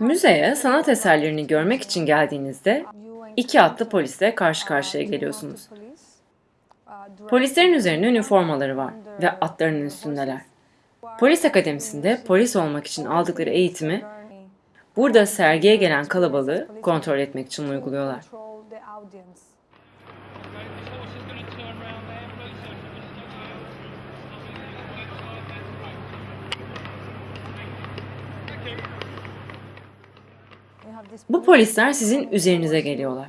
Müzeye sanat eserlerini görmek için geldiğinizde iki atlı polisle karşı karşıya geliyorsunuz. Polislerin üzerinde üniformaları var ve atlarının üstündeler. Polis akademisinde polis olmak için aldıkları eğitimi burada sergiye gelen kalabalığı kontrol etmek için uyguluyorlar. Okay, this horse is going to turn round there, please. sir. Bu polisler sizin üzerinize geliyorlar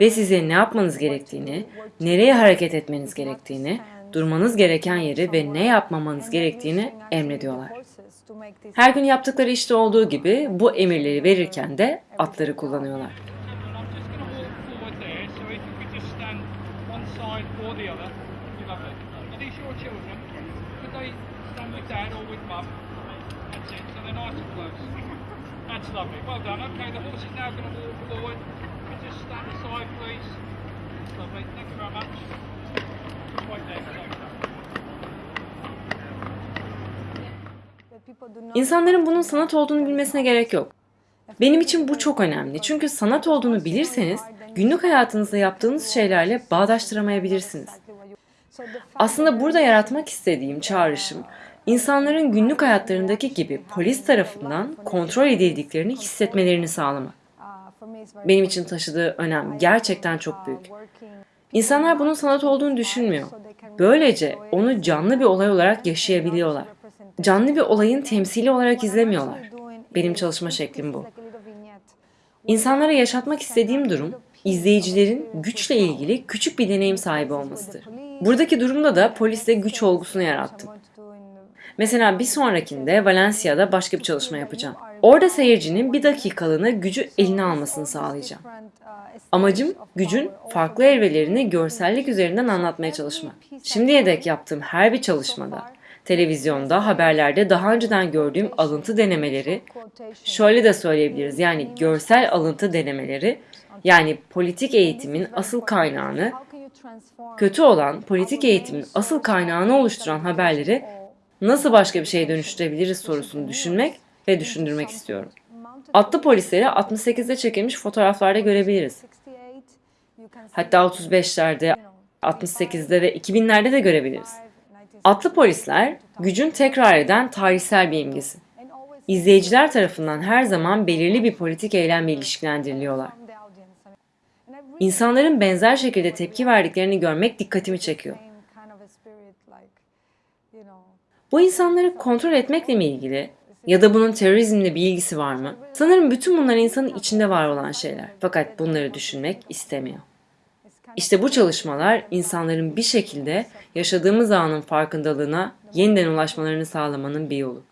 ve size ne yapmanız gerektiğini, nereye hareket etmeniz gerektiğini, durmanız gereken yeri ve ne yapmamanız gerektiğini emrediyorlar. Her gün yaptıkları işte olduğu gibi bu emirleri verirken de atları kullanıyorlar. That's. That's lovely. Well done. Okay, the horse is now going to walk forward. You just stand aside, please? Lovely. Thank you very much. Just wait there. İnsanların bunun sanat olduğunu bilmesine gerek yok. Benim için bu çok önemli. Çünkü sanat olduğunu bilirseniz günlük hayatınızda yaptığınız şeylerle bağdaştıramayabilirsiniz. Aslında burada yaratmak istediğim çağrışım, insanların günlük hayatlarındaki gibi polis tarafından kontrol edildiklerini hissetmelerini sağlamak. Benim için taşıdığı önem gerçekten çok büyük. İnsanlar bunun sanat olduğunu düşünmüyor. Böylece onu canlı bir olay olarak yaşayabiliyorlar. Canlı bir olayın temsili olarak izlemiyorlar. Benim çalışma şeklim bu. İnsanlara yaşatmak istediğim durum, izleyicilerin güçle ilgili küçük bir deneyim sahibi olmasıdır. Buradaki durumda da poliste güç olgusunu yarattım. Mesela bir sonrakinde Valencia'da başka bir çalışma yapacağım. Orada seyircinin bir dakikalığına gücü eline almasını sağlayacağım. Amacım gücün farklı evrelerini görsellik üzerinden anlatmaya çalışmak. Şimdiye dek yaptığım her bir çalışmada, televizyonda, haberlerde daha önceden gördüğüm alıntı denemeleri, şöyle de söyleyebiliriz yani görsel alıntı denemeleri, yani politik eğitimin asıl kaynağını, kötü olan politik eğitimin asıl kaynağını oluşturan haberleri nasıl başka bir şeye dönüştürebiliriz sorusunu düşünmek ve düşündürmek istiyorum. Atlı polisleri 68'de çekilmiş fotoğraflarda görebiliriz. Hatta 35'lerde, 68'de ve 2000'lerde de görebiliriz. Atlı polisler gücün tekrar eden tarihsel bir imgesi. İzleyiciler tarafından her zaman belirli bir politik eylemle ilişkilendiriliyorlar. İnsanların benzer şekilde tepki verdiklerini görmek dikkatimi çekiyor. Bu insanları kontrol etmekle mi ilgili? Ya da bunun terörizmle bir ilgisi var mı? Sanırım bütün bunlar insanın içinde var olan şeyler. Fakat bunları düşünmek istemiyor. İşte bu çalışmalar insanların bir şekilde yaşadığımız anın farkındalığına yeniden ulaşmalarını sağlamanın bir yolu.